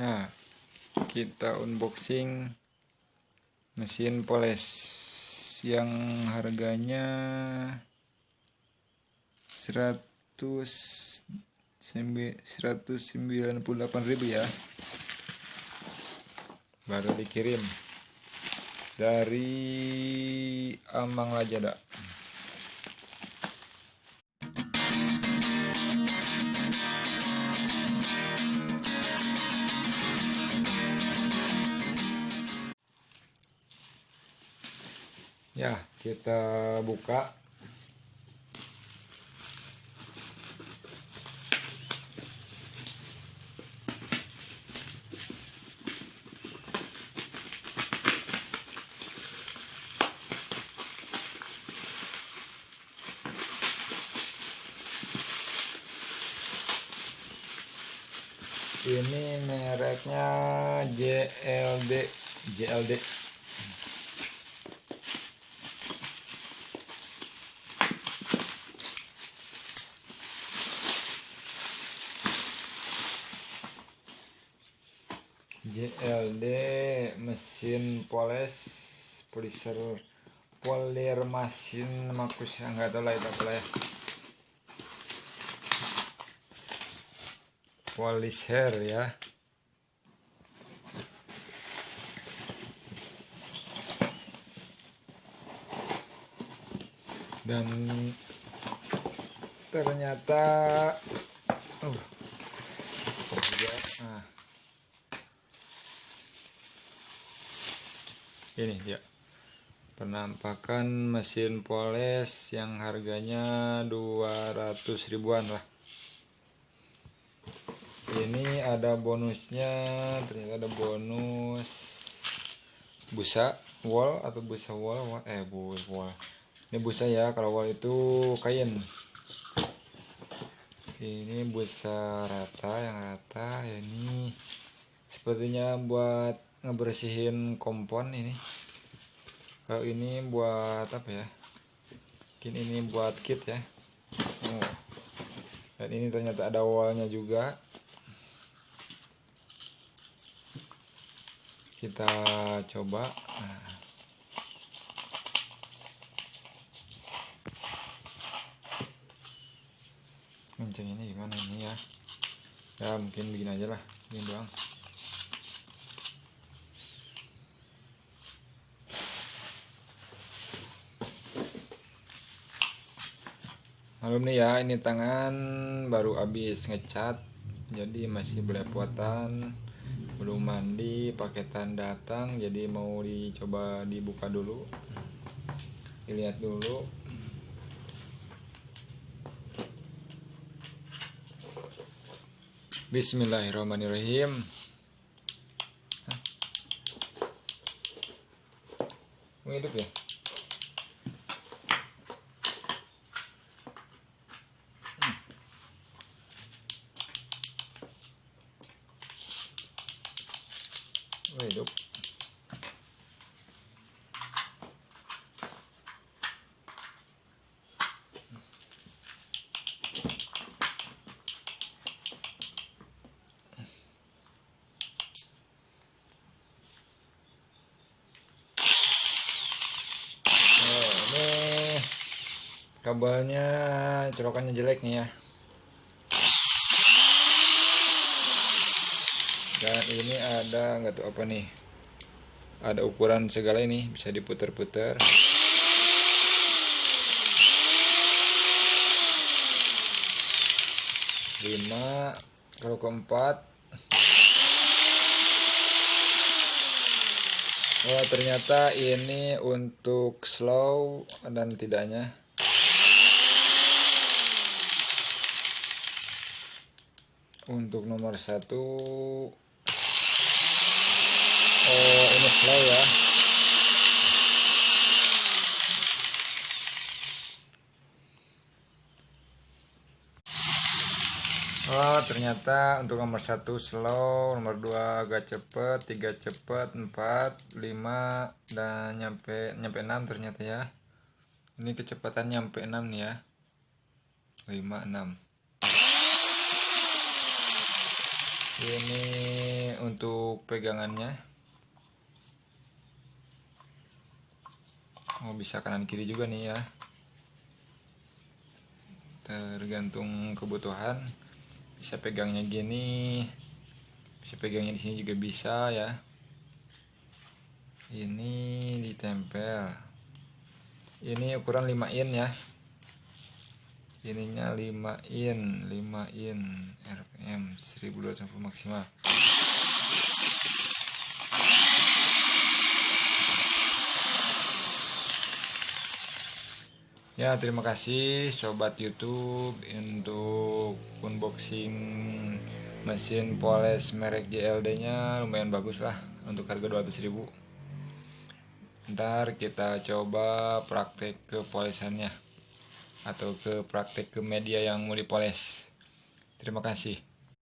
Nah, kita unboxing mesin poles yang harganya 100 198.000 ya. Baru dikirim dari Amang Lajada. Ya kita buka. Ini mereknya JLD JLD JLD mesin poles polisher polir mesin makus nggak tahu lah itu apa ya. Polisher ya. Dan ternyata uh, nah, ini dia penampakan mesin poles yang harganya 200 ribuan lah. Ini ada bonusnya ternyata ada bonus busa wall atau busa wall? Eh bu wall. Ini busa ya kalau wall itu kain. Ini busa rata yang rata ini sepertinya buat ngebersihin kompon ini. Kalau ini buat apa ya? Mungkin ini buat kit ya. Oh. dan ini ternyata ada wallnya juga. Kita coba. Nah. ini gimana ini ya? Ya mungkin bikin aja lah. Ini doang Malum nih ya, ini tangan baru habis ngecat, jadi masih belepotan, belum mandi, paketan datang, jadi mau dicoba dibuka dulu, dilihat dulu. Bismillahirrahmanirrahim. Mau hidup ya? Oh, ini kabelnya colokannya jelek nih ya dan ini ada nggak tahu apa nih. Ada ukuran segala ini bisa diputer-puter. Lima kalau keempat. Oh ternyata ini untuk slow dan tidaknya. Untuk nomor satu oh ini slow ya Oh ternyata untuk nomor satu slow, nomor dua agak cepet, tiga cepet, empat, lima dan nyampe nyampe enam ternyata ya. Ini kecepatan nyampe enam nih ya. lima enam. Ini untuk pegangannya oh bisa kanan kiri juga nih ya. Tergantung kebutuhan. Bisa pegangnya gini bisa pegangnya di sini juga bisa ya. Ini ditempel. Ini ukuran 5 in ya. Ininya 5 in 5 in RPM 1250 maksimal Ya terima kasih sobat YouTube untuk unboxing mesin poles merek JLD nya lumayan bagus lah untuk harga 200.000 ntar kita coba praktek ke polesannya atau ke praktek ke media yang mau dipoles. Terima kasih